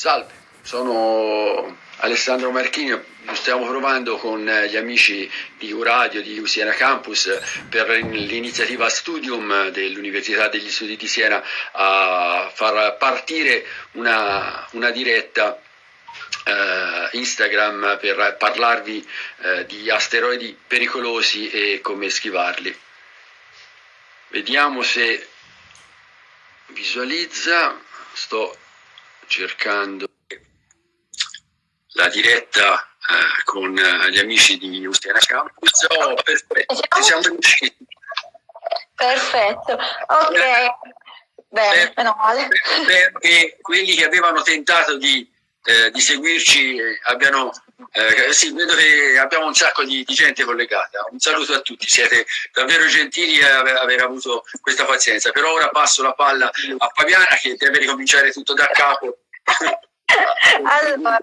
Salve, sono Alessandro Marchini, stiamo provando con gli amici di Uradio, di Siena Campus, per l'iniziativa Studium dell'Università degli Studi di Siena a far partire una, una diretta eh, Instagram per parlarvi eh, di asteroidi pericolosi e come schivarli. Vediamo se visualizza, sto cercando la diretta eh, con gli amici di Ustiana Campus. Oh, perfetto, ci siamo riusciti. Perfetto, ok. Bene, meno male. Perché quelli che avevano tentato di, eh, di seguirci abbiano eh, sì, vedo che abbiamo un sacco di, di, gente collegata. Un saluto a tutti, siete davvero gentili a aver, avuto questa pazienza. Per ora passo la palla a Fabiana che deve ricominciare tutto da capo. allora,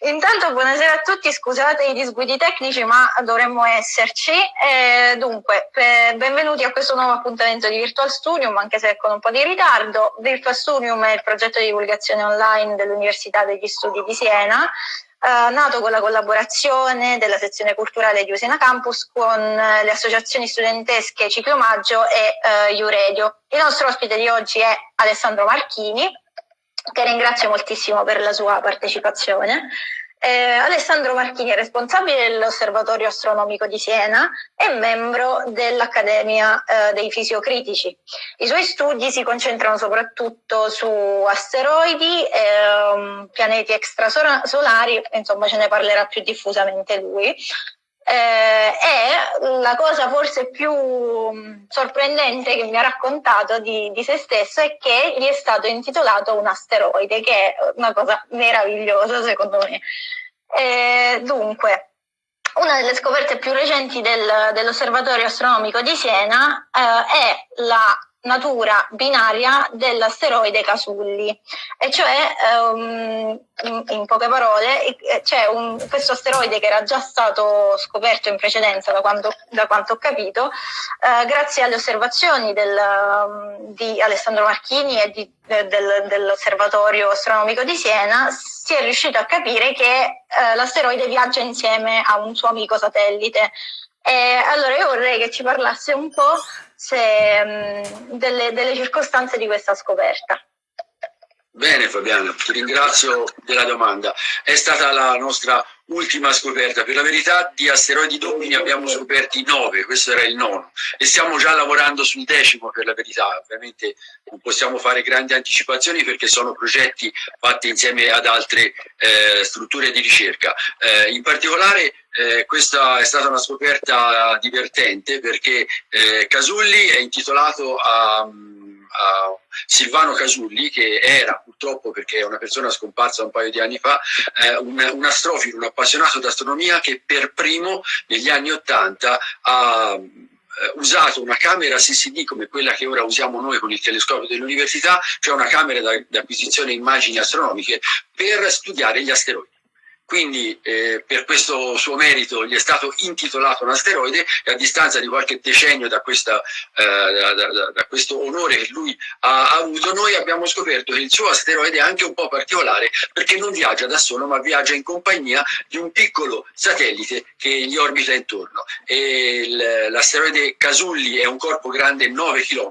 intanto buonasera a tutti, scusate i disguidi tecnici ma dovremmo esserci. Eh, dunque, benvenuti a questo nuovo appuntamento di Virtual Studium, anche se con un po' di ritardo. Virtual Studium è il progetto di divulgazione online dell'Università degli Studi di Siena. Uh, nato con la collaborazione della sezione culturale di Usena Campus con uh, le associazioni studentesche Ciclomaggio e Iuredio. Il nostro ospite di oggi è Alessandro Marchini, che ringrazio moltissimo per la sua partecipazione. Eh, Alessandro Marchini è responsabile dell'Osservatorio Astronomico di Siena e membro dell'Accademia eh, dei Fisiocritici. I suoi studi si concentrano soprattutto su asteroidi, eh, pianeti extrasolari, insomma ce ne parlerà più diffusamente lui eh, e la cosa forse più mm, sorprendente che mi ha raccontato di, di, se stesso è che gli è stato intitolato un asteroide, che è una cosa meravigliosa secondo me. Eh, dunque, una delle scoperte più recenti del, dell'Osservatorio Astronomico di Siena eh, è la natura binaria dell'asteroide Casulli, e cioè um, in, poche parole c'è questo asteroide che era già stato scoperto in precedenza da, quando, da quanto ho capito, uh, grazie alle osservazioni del, um, di Alessandro Marchini e di, de, del, dell'Osservatorio Astronomico di Siena si è riuscito a capire che uh, l'asteroide viaggia insieme a un suo amico satellite. E allora io vorrei che ci parlasse un po' se, mh, delle, delle circostanze di questa scoperta. Bene Fabiana, ti ringrazio della domanda. È stata la nostra ultima scoperta. Per la verità di asteroidi doppi ne abbiamo scoperti nove, questo era il nono. E stiamo già lavorando sul decimo per la verità. Ovviamente non possiamo fare grandi anticipazioni perché sono progetti fatti insieme ad altre eh, strutture di ricerca. Eh, in particolare eh, questa è stata una scoperta divertente perché eh, Casulli è intitolato a a Silvano Casulli, che era purtroppo, perché è una persona scomparsa un paio di anni fa, eh, un, un astrofilo, un appassionato d'astronomia che per primo negli anni Ottanta ha eh, usato una camera CCD come quella che ora usiamo noi con il telescopio dell'università, cioè una camera di acquisizione immagini astronomiche, per studiare gli asteroidi. Quindi eh, per questo suo merito gli è stato intitolato un asteroide e a distanza di qualche decennio da, questa, eh, da, da, da questo onore che lui ha avuto, noi abbiamo scoperto che il suo asteroide è anche un po' particolare perché non viaggia da solo ma viaggia in compagnia di un piccolo satellite che gli orbita intorno. L'asteroide Casulli è un corpo grande 9 km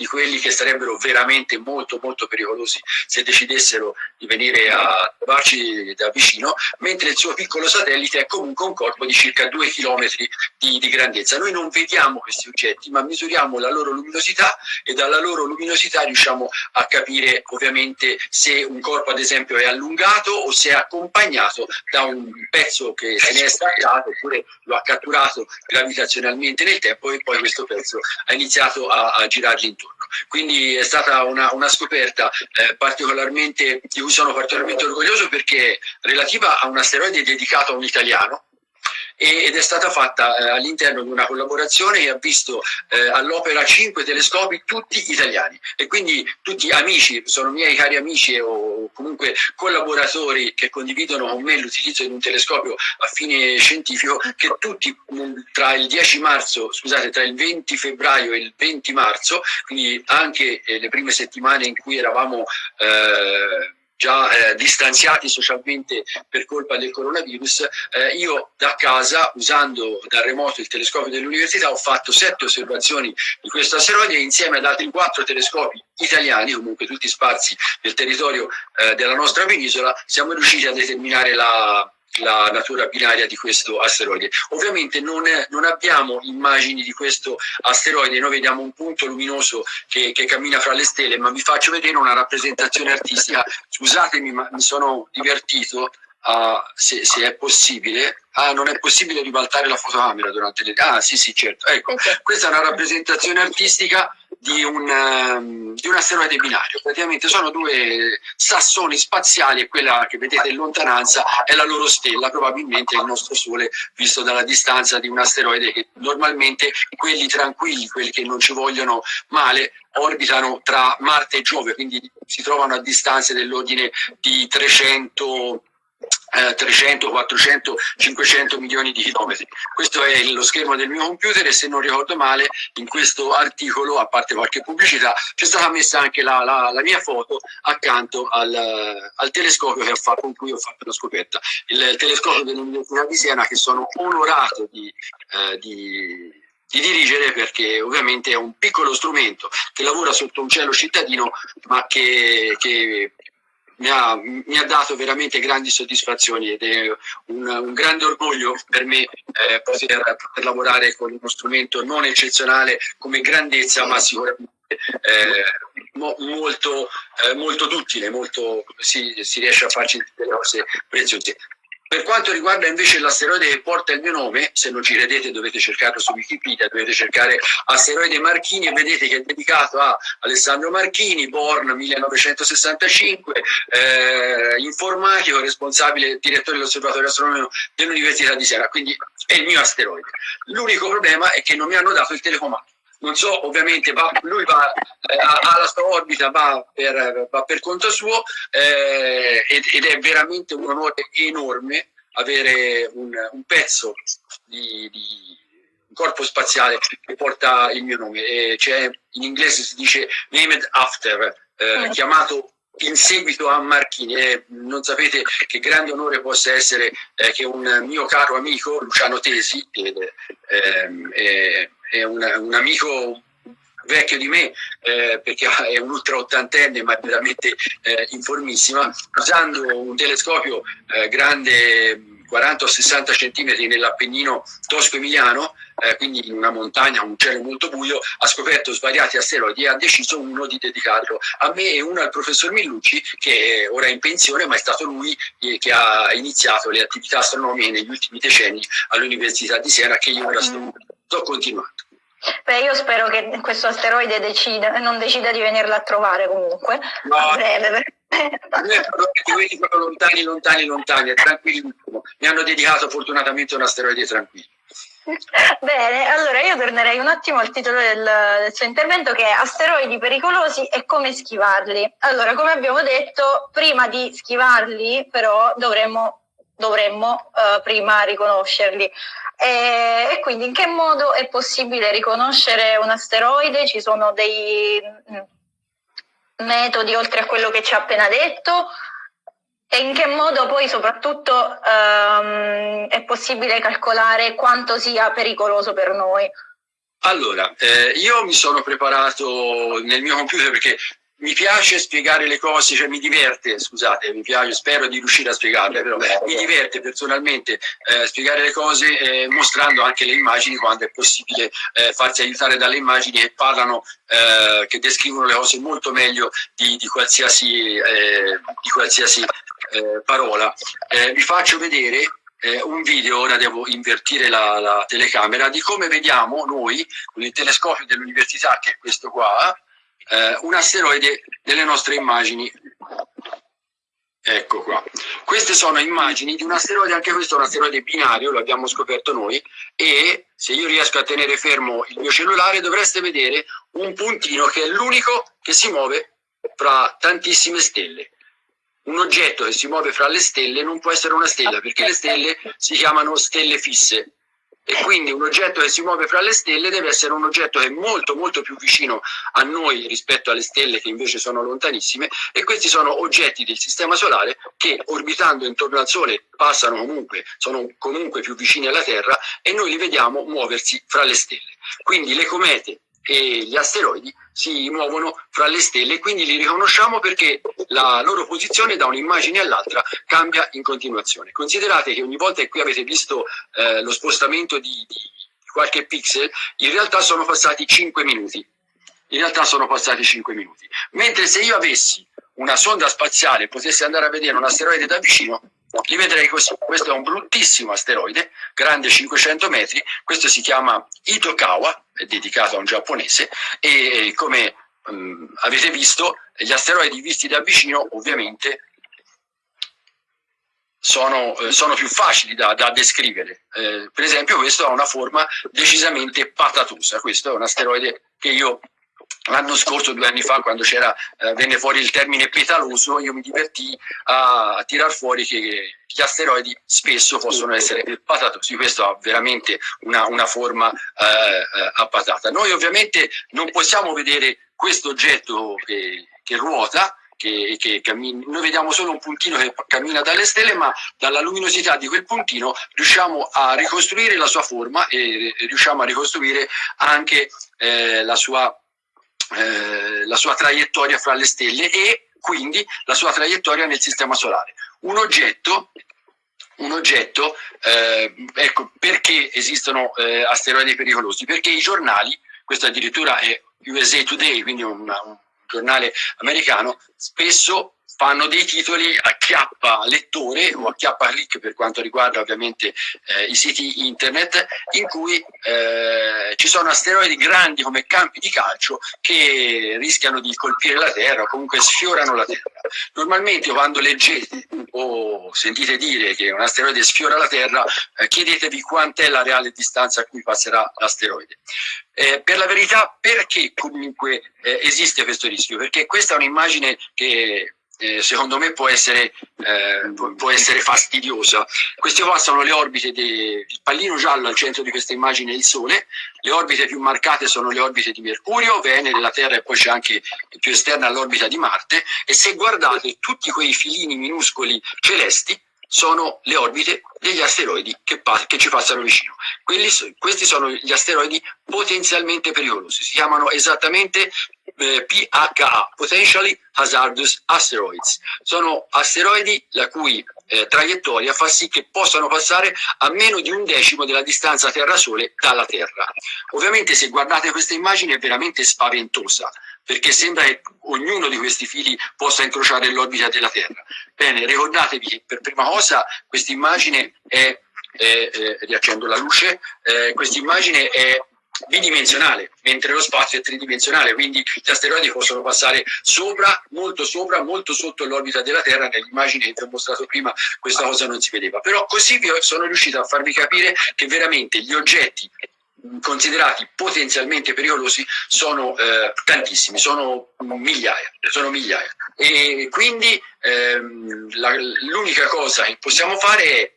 di quelli che sarebbero veramente molto molto pericolosi se decidessero di venire a trovarci da vicino, mentre il suo piccolo satellite è comunque un corpo di circa due chilometri di, di grandezza. Noi non vediamo questi oggetti, ma misuriamo la loro luminosità e dalla loro luminosità riusciamo a capire ovviamente se un corpo ad esempio è allungato o se è accompagnato da un pezzo che se ne è staccato oppure lo ha catturato gravitazionalmente nel tempo e poi questo pezzo ha iniziato a, a girargli intorno. Quindi è stata una, una scoperta eh, particolarmente, di cui sono particolarmente orgoglioso perché relativa a un asteroide dedicato a un italiano, ed è stata fatta eh, all'interno di una collaborazione che ha visto eh, all'opera cinque telescopi tutti italiani. E quindi tutti amici, sono miei cari amici o comunque collaboratori che condividono con me l'utilizzo di un telescopio a fine scientifico che tutti tra il 10 marzo, scusate, tra il 20 febbraio e il 20 marzo, quindi anche eh, le prime settimane in cui eravamo eh, già eh, distanziati socialmente per colpa del coronavirus, eh, io da casa, usando da remoto il telescopio dell'università, ho fatto sette osservazioni di questo asteroide insieme ad altri quattro telescopi italiani, comunque tutti sparsi nel territorio eh, della nostra penisola, siamo riusciti a determinare la, la natura binaria di questo asteroide. Ovviamente non, non, abbiamo immagini di questo asteroide, noi vediamo un punto luminoso che, che, cammina fra le stelle, ma vi faccio vedere una rappresentazione artistica. Scusatemi, ma mi sono divertito, uh, se, se, è possibile. Ah, non è possibile ribaltare la fotocamera durante le... Ah, sì, sì, certo. Ecco, questa è una rappresentazione artistica di un, um, di un asteroide binario. Praticamente sono due sassoni spaziali e quella che vedete in lontananza è la loro stella, probabilmente il nostro Sole, visto dalla distanza di un asteroide che normalmente quelli tranquilli, quelli che non ci vogliono male, orbitano tra Marte e Giove, quindi si trovano a distanze dell'ordine di 300 eh, 300, 400, 500 milioni di chilometri. Questo è lo schermo del mio computer e se non ricordo male in questo articolo, a parte qualche pubblicità, c'è stata messa anche la, la, la mia foto accanto al, al telescopio fatto, con cui ho fatto la scoperta. Il, il telescopio dell'Università di Siena che sono onorato di, eh, di di dirigere perché ovviamente è un piccolo strumento che lavora sotto un cielo cittadino ma che, che mi ha, mi ha, dato veramente grandi soddisfazioni ed è un, un grande orgoglio per me eh, poter, poter, lavorare con uno strumento non eccezionale come grandezza, ma sicuramente eh, mo, molto, eh, molto duttile, molto, si, si riesce a farci delle cose preziose. Per quanto riguarda invece l'asteroide che porta il mio nome, se non ci credete dovete cercarlo su Wikipedia, dovete cercare asteroide Marchini e vedete che è dedicato a Alessandro Marchini, born 1965, eh, informatico, responsabile, direttore dell'osservatorio astronomico dell'Università di Siena, quindi è il mio asteroide. L'unico problema è che non mi hanno dato il telecomando non so, ovviamente va, lui va, eh, ha la sua orbita, va per, va per conto suo eh, ed, ed, è veramente un onore enorme avere un, un pezzo di, di un corpo spaziale che porta il mio nome. E in inglese si dice named after, eh, mm. chiamato in seguito a Marchini. E non sapete che grande onore possa essere eh, che un mio caro amico, Luciano Tesi, che ehm, è un, un amico vecchio di me eh, perché è un ultra ottantenne ma veramente eh, informissima usando un telescopio eh, grande 40 o 60 centimetri nell'Appennino tosco-emiliano eh, quindi in una montagna, un cielo molto buio, ha scoperto svariati asteroidi e ha deciso uno di dedicarlo a me e uno al professor Millucci che ora è in pensione ma è stato lui che ha iniziato le attività astronomiche negli ultimi decenni all'Università di Siena che io ora sto sto continuando. Beh, io spero che questo asteroide decida, non decida di venirla a trovare comunque. No, a breve. Quelli proprio lontani, lontani, lontani, è tranquillissimo. Mi hanno dedicato fortunatamente un asteroide tranquillo. Bene, allora io tornerei un attimo al titolo del, del, suo intervento che è Asteroidi pericolosi e come schivarli. Allora, come abbiamo detto, prima di schivarli però dovremmo, dovremmo uh, prima riconoscerli. E, e, quindi in che modo è possibile riconoscere un asteroide? Ci sono dei mm, metodi oltre a quello che ci ha appena detto? E in che modo poi soprattutto um, è possibile calcolare quanto sia pericoloso per noi? Allora, eh, io mi sono preparato nel mio computer perché mi piace spiegare le cose, cioè mi diverte, scusate, mi piace, spero di riuscire a spiegarle, però mi diverte personalmente eh, spiegare le cose eh, mostrando anche le immagini quando è possibile eh, farsi aiutare dalle immagini che parlano, eh, che descrivono le cose molto meglio di, di qualsiasi, eh, di qualsiasi eh, parola. vi faccio vedere un video, ora devo invertire la, la telecamera, di come vediamo noi con il telescopio dell'università, che è questo qua, eh, un asteroide delle nostre immagini. Ecco qua. Queste sono immagini di un asteroide, anche questo è un asteroide binario, lo abbiamo scoperto noi, e se io riesco a tenere fermo il mio cellulare dovreste vedere un puntino che è l'unico che si muove fra tantissime stelle. Un oggetto che si muove fra le stelle non può essere una stella, perché le stelle si chiamano stelle fisse. E quindi un oggetto che si muove fra le stelle deve essere un oggetto che è molto molto più vicino a noi rispetto alle stelle che invece sono lontanissime e questi sono oggetti del sistema solare che orbitando intorno al Sole passano comunque, sono comunque più vicini alla Terra e noi li vediamo muoversi fra le stelle. Quindi le comete e gli asteroidi si muovono fra le stelle e quindi li riconosciamo perché la loro posizione da un'immagine all'altra cambia in continuazione. Considerate che ogni volta che qui avete visto eh, lo spostamento di, di qualche pixel, in realtà sono passati 5 minuti. In realtà sono passati 5 minuti. Mentre se io avessi una sonda spaziale e potessi andare a vedere un asteroide da vicino, li vedrei così. Questo è un bruttissimo asteroide, grande 500 metri, questo si chiama Itokawa, è dedicato a un giapponese, e come um, avete visto, gli asteroidi visti da vicino ovviamente sono, eh, sono più facili da, da descrivere. Eh, per esempio questo ha una forma decisamente patatosa, questo è un asteroide che io l'anno scorso, due anni fa, quando eh, venne fuori il termine petaloso, io mi divertì a, tirar fuori che gli asteroidi spesso possono essere patatosi, questo ha veramente una, una forma eh, eh a patata. Noi ovviamente non possiamo vedere questo oggetto che, che ruota, che, che cammina, noi vediamo solo un puntino che cammina dalle stelle, ma dalla luminosità di quel puntino riusciamo a ricostruire la sua forma e riusciamo a ricostruire anche eh, la sua eh, la sua traiettoria fra le stelle e quindi la sua traiettoria nel sistema solare. Un oggetto, un oggetto eh, ecco, perché esistono eh, asteroidi pericolosi? Perché i giornali, questo addirittura è USA Today, quindi un, un giornale americano, spesso fanno dei titoli a chiappa lettore o a chiappa click per quanto riguarda ovviamente eh, i siti internet in cui eh, ci sono asteroidi grandi come campi di calcio che rischiano di colpire la Terra o comunque sfiorano la Terra. Normalmente quando leggete o sentite dire che un asteroide sfiora la Terra eh, chiedetevi quant'è la reale distanza a cui passerà l'asteroide. Eh, per la verità perché comunque eh, esiste questo rischio? Perché questa è un'immagine che eh, secondo me può essere, eh, può essere, fastidiosa. Queste qua sono le orbite del pallino giallo al centro di questa immagine il Sole, le orbite più marcate sono le orbite di Mercurio, Venere, la Terra e poi c'è anche più esterna l'orbita di Marte e se guardate tutti quei filini minuscoli celesti sono le orbite degli asteroidi che, che ci passano vicino. Quelli, questi sono gli asteroidi potenzialmente pericolosi, si chiamano esattamente eh, PHA, Potentially Hazardous Asteroids. Sono asteroidi la cui eh, traiettoria fa sì che possano passare a meno di un decimo della distanza Terra-Sole dalla Terra. Ovviamente se guardate questa immagine è veramente spaventosa, perché sembra che ognuno di questi fili possa incrociare l'orbita della Terra. Bene, ricordatevi che per prima cosa questa immagine è, è, è riaccendo la luce, eh, questa immagine è bidimensionale, mentre lo spazio è tridimensionale, quindi gli asteroidi possono passare sopra, molto sopra, molto sotto l'orbita della Terra, nell'immagine che vi ho mostrato prima questa cosa non si vedeva, però così sono riuscito a farvi capire che veramente gli oggetti considerati potenzialmente pericolosi sono eh, tantissimi, sono migliaia, sono migliaia. E quindi ehm, l'unica cosa che possiamo fare è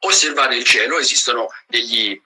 osservare il cielo, esistono degli,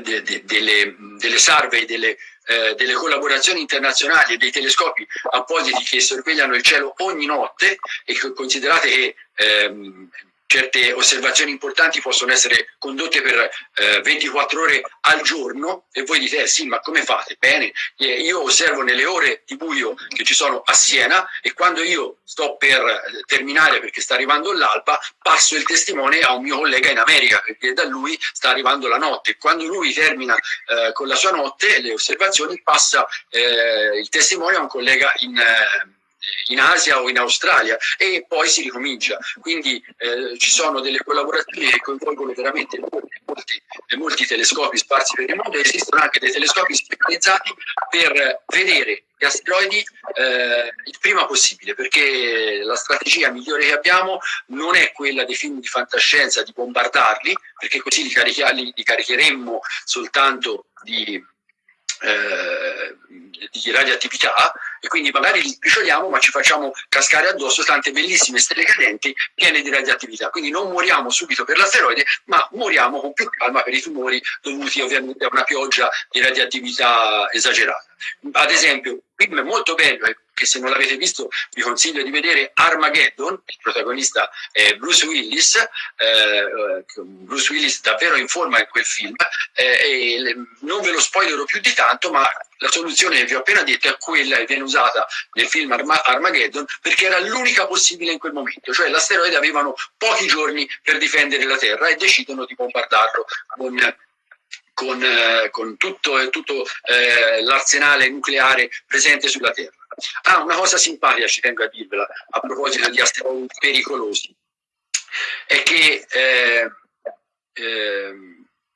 de, de, delle, delle survey, delle, eh, delle collaborazioni internazionali e dei telescopi appositi che sorvegliano il cielo ogni notte e considerate che ehm, certe osservazioni importanti possono essere condotte per eh, 24 ore al giorno e voi dite eh sì ma come fate? Bene, eh, io osservo nelle ore di buio che ci sono a Siena e quando io sto per eh, terminare perché sta arrivando l'alba passo il testimone a un mio collega in America perché da lui sta arrivando la notte quando lui termina eh, con la sua notte le osservazioni passa il testimone a un collega in eh, in Asia o in Australia e poi si ricomincia. Quindi eh, ci sono delle collaborazioni che coinvolgono veramente molti, molti, molti telescopi sparsi per il mondo e esistono anche dei telescopi specializzati per vedere gli asteroidi eh, il prima possibile perché la strategia migliore che abbiamo non è quella dei film di fantascienza di bombardarli perché così li, li, li caricheremmo soltanto di, eh, di radioattività e quindi magari li sbricioliamo ma ci facciamo cascare addosso tante bellissime stelle cadenti piene di radioattività. Quindi non moriamo subito per l'asteroide, ma moriamo con più calma per i tumori dovuti ovviamente a una pioggia di radioattività esagerata. Ad esempio, un film molto bello che se non l'avete visto vi consiglio di vedere Armageddon, il protagonista è Bruce Willis, eh, Bruce Willis davvero in forma in quel film, eh, non ve lo spoilerò più di tanto, ma la soluzione che vi ho appena detto è quella che viene usata nel film Arma Armageddon perché era l'unica possibile in quel momento, cioè l'asteroide avevano pochi giorni per difendere la Terra e decidono di bombardarlo con con, eh, con tutto, tutto eh, l'arsenale nucleare presente sulla Terra. Ah, una cosa simpatica ci tengo a dirvela a proposito di asteroidi pericolosi, è che eh, eh,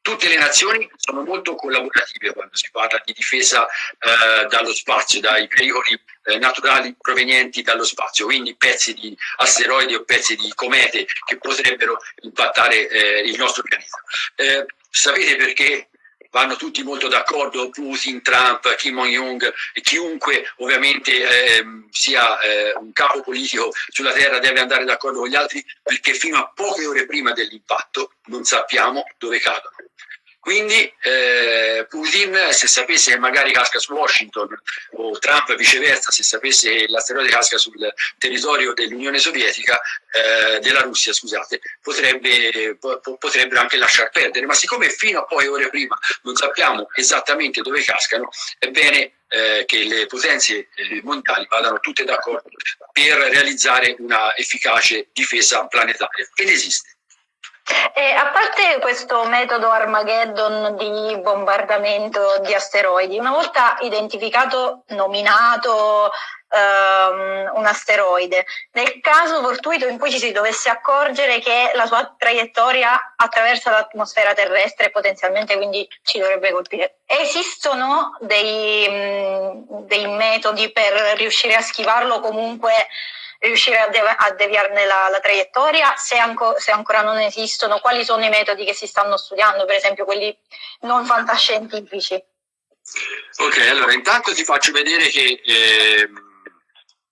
tutte le nazioni sono molto collaborative quando si parla di difesa eh, dallo spazio, dai pericoli eh, naturali provenienti dallo spazio, quindi pezzi di asteroidi o pezzi di comete che potrebbero impattare eh, il nostro pianeta. Eh, sapete perché vanno tutti molto d'accordo, Putin, Trump, Kim Jong-un chiunque ovviamente eh, sia eh, un capo politico sulla Terra deve andare d'accordo con gli altri perché fino a poche ore prima dell'impatto non sappiamo dove cadono. Quindi eh, Putin, se sapesse che magari casca su Washington, o Trump viceversa, se sapesse che l'asteroide casca sul territorio dell'Unione Sovietica, eh, della Russia, scusate, potrebbe, po potrebbero anche lasciar perdere. Ma siccome fino a poche ore prima non sappiamo esattamente dove cascano, è bene eh, che le potenze eh, mondiali vadano tutte d'accordo per realizzare una efficace difesa planetaria. Ed esiste. E a parte questo metodo Armageddon di bombardamento di asteroidi, una volta identificato, nominato um, un asteroide, nel caso fortuito in cui ci si dovesse accorgere che la sua traiettoria attraversa l'atmosfera terrestre potenzialmente quindi ci dovrebbe colpire, esistono dei, mh, dei metodi per riuscire a schivarlo comunque riuscire a, dev a deviarne la, la traiettoria, se, anco se, ancora non esistono, quali sono i metodi che si stanno studiando, per esempio quelli non fantascientifici. Ok, allora intanto ti faccio vedere che eh,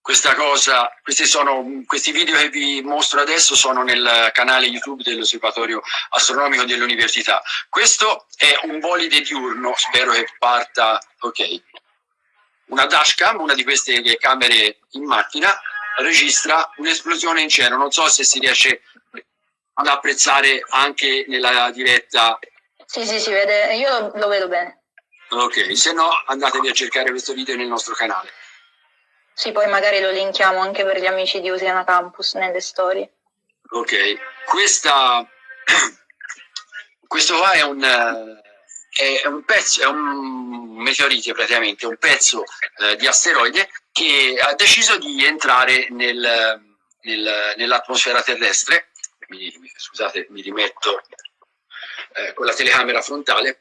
questa cosa, questi, sono, questi video che vi mostro adesso sono nel canale YouTube dell'Osservatorio Astronomico dell'Università. Questo è un bolide diurno, spero che parta, ok. Una dashcam, una di queste camere in macchina, registra un'esplosione in cielo. Non so se si riesce ad apprezzare anche nella diretta. Sì, sì, si vede, io lo vedo bene. Ok, se no andatevi a cercare questo video nel nostro canale. Sì, poi magari lo linkiamo anche per gli amici di Usiana Campus nelle storie. Ok, Questa, questo qua è un, è un pezzo, è un meteorite praticamente, un pezzo eh, di asteroide che ha deciso di entrare nel, nel, nell'atmosfera terrestre, mi, scusate mi rimetto eh, con la telecamera frontale,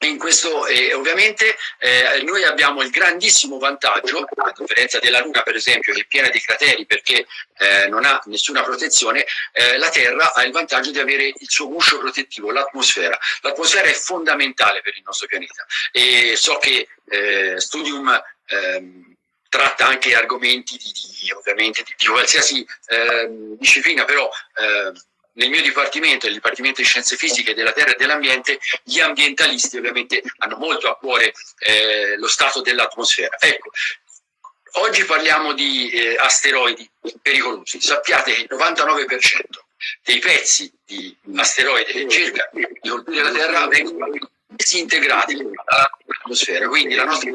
in questo eh, ovviamente eh, noi abbiamo il grandissimo vantaggio, a differenza della Luna per esempio che è piena di crateri perché eh, non ha nessuna protezione, eh, la Terra ha il vantaggio di avere il suo guscio protettivo, l'atmosfera. L'atmosfera è fondamentale per il nostro pianeta. E so che eh, Studium ehm, tratta anche argomenti di, di ovviamente di, di qualsiasi eh, disciplina, però eh, nel mio dipartimento, nel Dipartimento di Scienze Fisiche della Terra e dell'Ambiente, gli ambientalisti ovviamente hanno molto a cuore eh, lo stato dell'atmosfera. Ecco, oggi parliamo di eh, asteroidi pericolosi. Sappiate che il 99% dei pezzi di asteroidi che cercano di colpire la Terra vengono disintegrati dall'atmosfera, quindi la nostra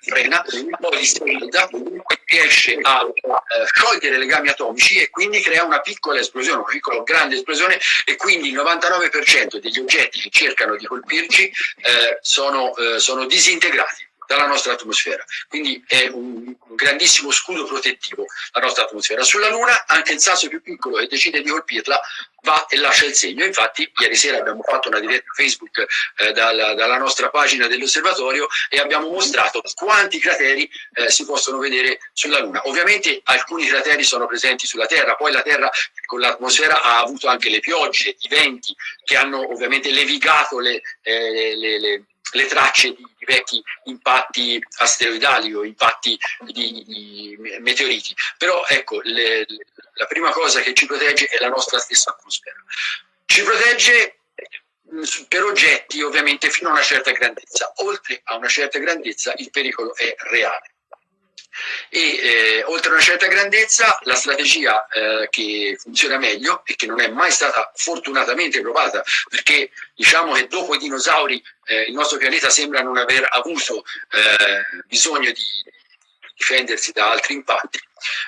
frena, poi si e riesce a eh, sciogliere legami atomici e quindi crea una piccola esplosione, una piccola grande esplosione e quindi il 99% degli oggetti che cercano di colpirci eh, sono, eh, sono disintegrati dalla nostra atmosfera. Quindi è un, un, grandissimo scudo protettivo la nostra atmosfera. Sulla Luna anche il sasso più piccolo che decide di colpirla va e lascia il segno. Infatti ieri sera abbiamo fatto una diretta Facebook eh, dalla, dalla, nostra pagina dell'osservatorio e abbiamo mostrato quanti crateri eh, si possono vedere sulla Luna. Ovviamente alcuni crateri sono presenti sulla Terra, poi la Terra con l'atmosfera ha avuto anche le piogge, i venti che hanno ovviamente levigato le, eh, le, le le tracce di, di, vecchi impatti asteroidali o impatti di, di meteoriti. Però ecco, le, la prima cosa che ci protegge è la nostra stessa atmosfera. Ci protegge mm, per oggetti ovviamente fino a una certa grandezza. Oltre a una certa grandezza il pericolo è reale e eh, oltre a una certa grandezza la strategia eh, che funziona meglio e che non è mai stata fortunatamente provata perché diciamo che dopo i dinosauri eh, il nostro pianeta sembra non aver avuto eh, bisogno di difendersi da altri impatti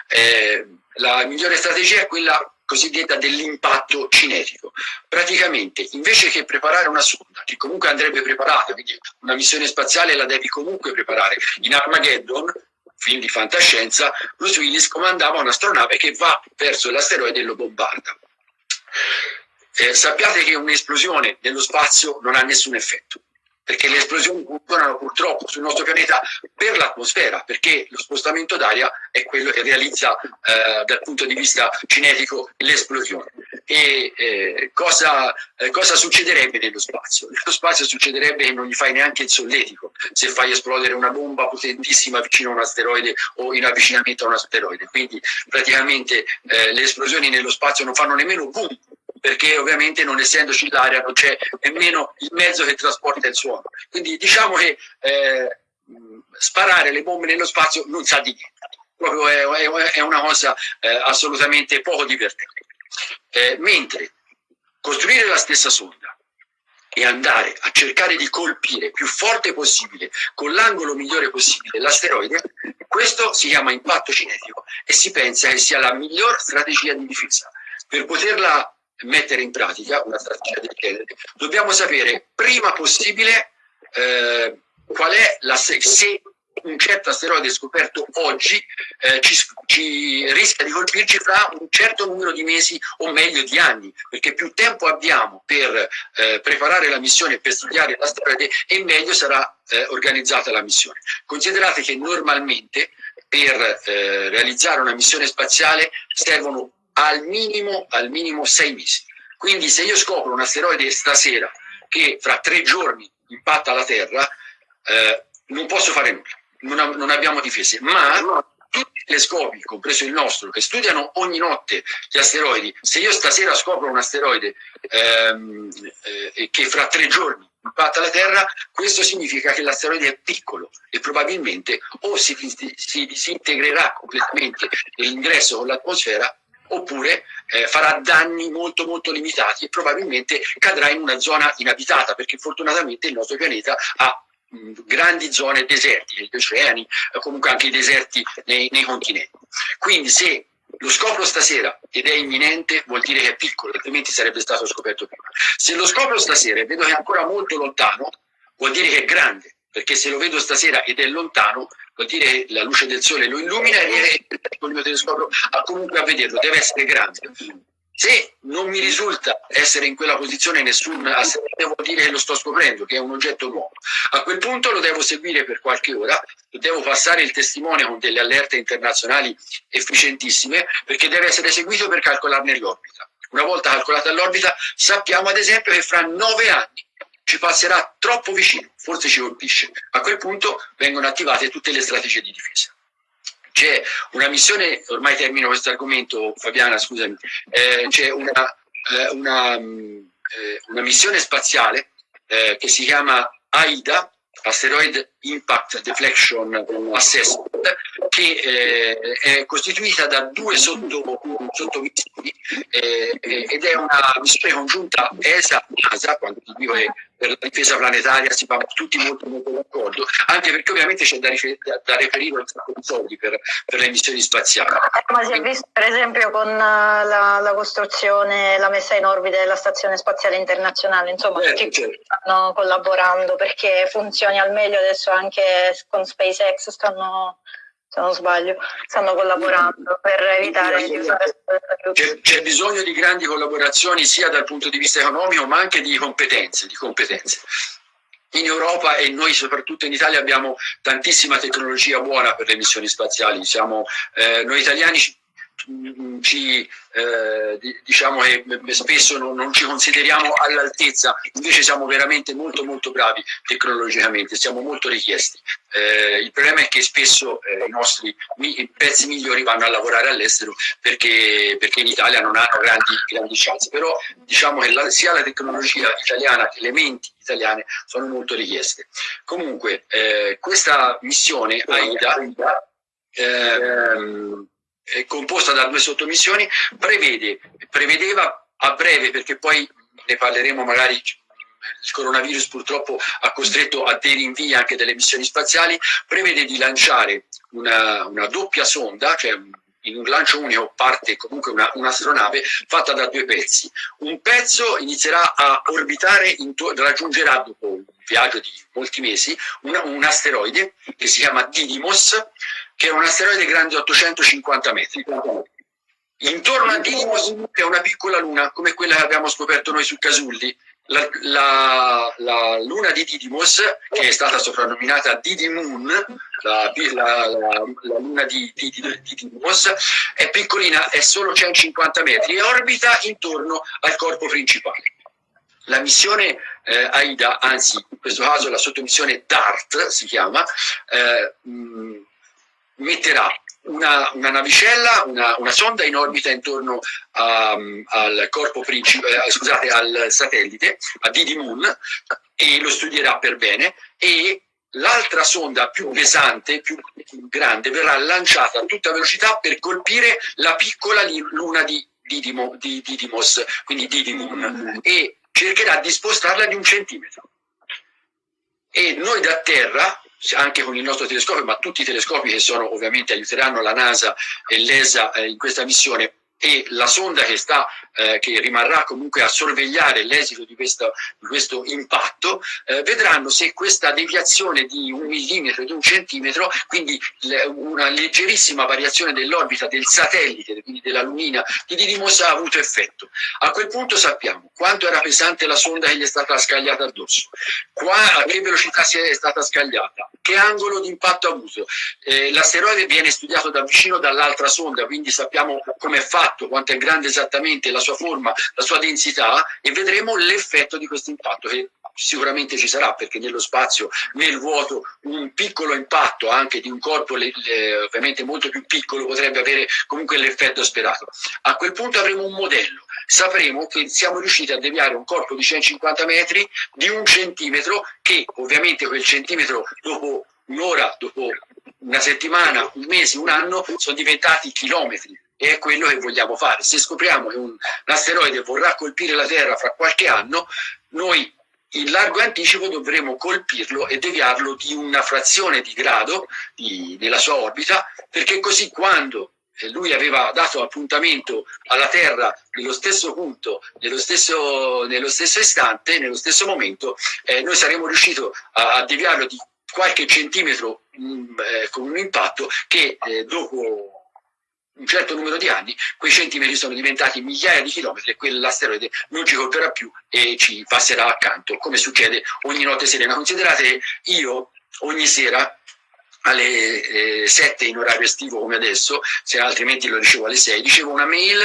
eh, la migliore strategia è quella cosiddetta dell'impatto cinetico. Praticamente, invece che preparare una sonda, che comunque andrebbe preparata, quindi una missione spaziale la devi comunque preparare, in Armageddon film di fantascienza, Bruce Willis comandava un'astronave che va verso l'asteroide e lo bombarda. Eh, sappiate che un'esplosione nello spazio non ha nessun effetto perché le esplosioni funzionano purtroppo sul nostro pianeta per l'atmosfera, perché lo spostamento d'aria è quello che realizza eh, dal punto di vista cinetico l'esplosione. E eh, cosa, eh, cosa, succederebbe nello spazio? Nello spazio succederebbe che non gli fai neanche il solletico se fai esplodere una bomba potentissima vicino a un asteroide o in avvicinamento a un asteroide. Quindi praticamente eh, le esplosioni nello spazio non fanno nemmeno boom, perché ovviamente non essendoci l'aria non c'è nemmeno il mezzo che trasporta il suono. Quindi diciamo che eh, sparare le bombe nello spazio non sa di niente, proprio è, è, è una cosa eh, assolutamente poco divertente. Eh, mentre costruire la stessa sonda e andare a cercare di colpire più forte possibile, con l'angolo migliore possibile, l'asteroide, questo si chiama impatto cinetico e si pensa che sia la miglior strategia di difesa. Per poterla mettere in pratica una strategia del genere, dobbiamo sapere prima possibile eh, qual è la se, se un certo asteroide scoperto oggi eh, ci, ci, rischia di colpirci fra un certo numero di mesi o meglio di anni, perché più tempo abbiamo per eh, preparare la missione, per studiare l'asteroide e meglio sarà eh, organizzata la missione. Considerate che normalmente per eh, realizzare una missione spaziale servono al minimo, al minimo sei mesi. Quindi se io scopro un asteroide stasera che fra tre giorni impatta la Terra, eh, non posso fare nulla, non, non abbiamo difese, ma tutti i telescopi, compreso il nostro, che studiano ogni notte gli asteroidi, se io stasera scopro un asteroide ehm, eh, che fra tre giorni impatta la Terra, questo significa che l'asteroide è piccolo e probabilmente o si, si disintegrerà completamente nell'ingresso con l'atmosfera oppure eh, farà danni molto molto limitati e probabilmente cadrà in una zona inabitata perché fortunatamente il nostro pianeta ha grandi zone desertiche, gli oceani, eh, comunque anche i deserti nei, nei continenti. Quindi se lo scopro stasera ed è imminente vuol dire che è piccolo, altrimenti sarebbe stato scoperto prima. Se lo scopro stasera e vedo che è ancora molto lontano, vuol dire che è grande, perché se lo vedo stasera ed è lontano, vuol dire che la luce del sole lo illumina e con il mio telescopio comunque a vederlo, deve essere grande. Se non mi risulta essere in quella posizione nessun assetto, vuol dire che lo sto scoprendo, che è un oggetto nuovo. A quel punto lo devo seguire per qualche ora, devo passare il testimone con delle allerte internazionali efficientissime, perché deve essere seguito per calcolarne l'orbita. Una volta calcolata l'orbita, sappiamo ad esempio che fra nove anni ci passerà troppo vicino, forse ci colpisce. A quel punto vengono attivate tutte le strategie di difesa. C'è una missione, ormai termino questo argomento, Fabiana, scusami, eh, c'è una, eh, una, mm, eh, una, missione spaziale eh, che si chiama AIDA, Asteroid Impact Deflection Assessment, che eh, è costituita da due sottomissioni eh, ed è una missione congiunta ESA-NASA, quando dico che per la difesa planetaria si va tutti molto molto d'accordo, anche perché ovviamente c'è da, da, reperire un sacco di soldi per, per, le missioni spaziali. Eh, ma si è visto per esempio con eh, la, la costruzione, la messa in orbita della Stazione Spaziale Internazionale, insomma certo, tutti certo. stanno collaborando perché funzioni al meglio adesso anche con SpaceX stanno se non sbaglio, stanno collaborando per evitare di usare c'è, bisogno di grandi collaborazioni sia dal punto di vista economico ma anche di competenze, di competenze. In Europa e noi soprattutto in Italia abbiamo tantissima tecnologia buona per le missioni spaziali, Siamo, eh, noi italiani ci, eh, diciamo che spesso non, non ci consideriamo all'altezza, invece siamo veramente molto molto bravi tecnologicamente, siamo molto richiesti. Eh, il problema è che spesso eh, i nostri i pezzi migliori vanno a lavorare all'estero perché, perché, in Italia non hanno grandi, grandi chance, però diciamo che la, sia la tecnologia italiana che le menti italiane sono molto richieste. Comunque, eh, questa missione AIDA ehm, è composta da due sottomissioni, prevede, prevedeva a breve, perché poi ne parleremo magari il coronavirus purtroppo ha costretto a dei rinvii anche delle missioni spaziali, prevede di lanciare una, una doppia sonda, cioè in un lancio unico parte comunque un'astronave un fatta da due pezzi. Un pezzo inizierà a orbitare, raggiungerà dopo un viaggio di molti mesi un, un asteroide che si chiama Didymos, che è un asteroide grande 850 metri. Intorno a Didymos è una piccola luna, come quella che abbiamo scoperto noi su Casulli, la, la, la, luna di Didymos, che è stata soprannominata Didymoon, la, la, la luna di, di, di, Didymos, è piccolina, è solo 150 metri e orbita intorno al corpo principale. La missione eh, AIDA, anzi in questo caso la sottomissione DART si chiama, eh, mh, metterà una, una navicella, una, una, sonda in orbita intorno a, al corpo principale, eh, scusate, al satellite, a Didi Moon, e lo studierà per bene, e l'altra sonda più pesante, più, più, grande, verrà lanciata a tutta velocità per colpire la piccola luna di Didimo, di Didymos, quindi Didymon, e cercherà di spostarla di un centimetro. E noi da terra anche con il nostro telescopio, ma tutti i telescopi che sono, ovviamente aiuteranno la NASA e l'ESA eh, in questa missione e la sonda che, sta, eh, che rimarrà comunque a sorvegliare l'esito di, di, questo impatto, eh, vedranno se questa deviazione di un millimetro, di un centimetro, quindi una leggerissima variazione dell'orbita del satellite, quindi della lumina di Didymos ha avuto effetto. A quel punto sappiamo quanto era pesante la sonda che gli è stata scagliata addosso, qua, a che velocità si è stata scagliata, che angolo di impatto ha avuto. Eh, L'asteroide viene studiato da vicino dall'altra sonda, quindi sappiamo come è fatto, quanto è grande esattamente la sua forma, la sua densità e vedremo l'effetto di questo impatto che sicuramente ci sarà perché nello spazio, nel vuoto, un piccolo impatto anche di un corpo le, le, ovviamente molto più piccolo potrebbe avere comunque l'effetto sperato. A quel punto avremo un modello, sapremo che siamo riusciti a deviare un corpo di 150 metri di un centimetro che ovviamente quel centimetro dopo un'ora, dopo una settimana, un mese, un anno sono diventati chilometri e è quello che vogliamo fare. Se scopriamo che un, asteroide vorrà colpire la Terra fra qualche anno, noi in largo anticipo dovremo colpirlo e deviarlo di una frazione di grado di, nella sua orbita, perché così quando lui aveva dato appuntamento alla Terra nello stesso punto, nello stesso, nello stesso istante, nello stesso momento, eh, noi saremmo riusciti a, a, deviarlo di qualche centimetro mh, mm, eh, con un impatto che eh, dopo un certo numero di anni, quei centimetri sono diventati migliaia di chilometri e quell'asteroide non ci colperà più e ci passerà accanto, come succede ogni notte serena. Considerate io ogni sera alle eh, 7 in orario estivo come adesso, se altrimenti lo ricevo alle 6, ricevo una mail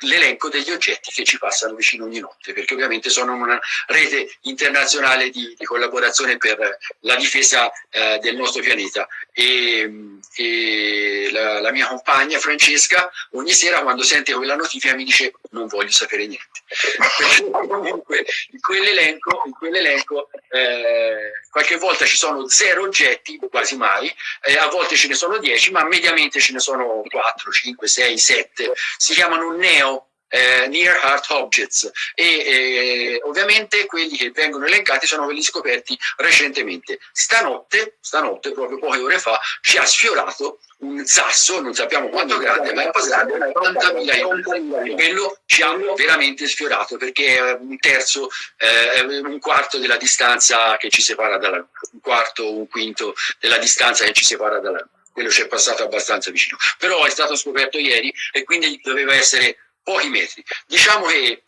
l'elenco degli oggetti che ci passano vicino ogni notte, perché ovviamente sono una rete internazionale di, di collaborazione per la difesa eh, del nostro pianeta. E, e la, la, mia compagna Francesca ogni sera quando sente quella notifica mi dice non voglio sapere niente. comunque in quell'elenco, quell'elenco eh, qualche volta ci sono zero oggetti, quasi mai, eh, a volte ce ne sono dieci, ma mediamente ce ne sono quattro, cinque, sei, sette. Si chiamano NEO, eh, Near Earth Objects e eh, ovviamente quelli che vengono elencati sono quelli scoperti recentemente. Stanotte, stanotte, proprio poche ore fa, ci ha sfiorato un sasso, non sappiamo quanto grande, ma è passato 80.000 euro. Quello ci ha veramente sfiorato perché è un terzo, eh, un quarto della distanza che ci separa dalla un quarto, un quinto della distanza che ci separa dalla quello ci è passato abbastanza vicino, però è stato scoperto ieri e quindi doveva essere pochi metri. Diciamo che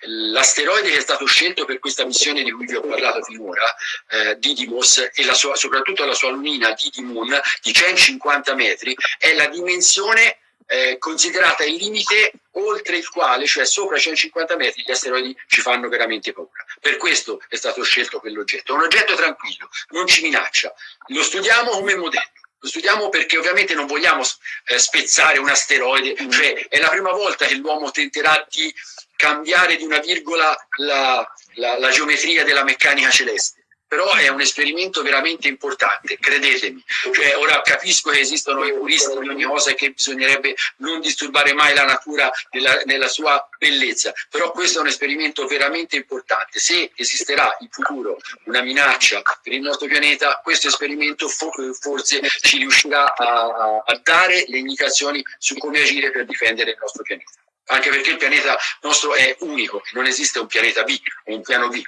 l'asteroide che è stato scelto per questa missione di cui vi ho parlato finora, eh, Didymos, e la sua, soprattutto la sua lunina Didymoon di 150 metri, è la dimensione eh, considerata il limite oltre il quale, cioè sopra i 150 metri, gli asteroidi ci fanno veramente paura. Per questo è stato scelto quell'oggetto. È un oggetto tranquillo, non ci minaccia. Lo studiamo come modello. Lo studiamo perché ovviamente non vogliamo eh, spezzare un asteroide, cioè è la prima volta che l'uomo tenterà di cambiare di una virgola la, la, la geometria della meccanica celeste però è un esperimento veramente importante, credetemi. Cioè, ora capisco che esistono i puristi di ogni cosa e che bisognerebbe non disturbare mai la natura nella, nella, sua bellezza, però questo è un esperimento veramente importante. Se esisterà in futuro una minaccia per il nostro pianeta, questo esperimento forse ci riuscirà a, a dare le indicazioni su come agire per difendere il nostro pianeta. Anche perché il pianeta nostro è unico, non esiste un pianeta B o un piano B.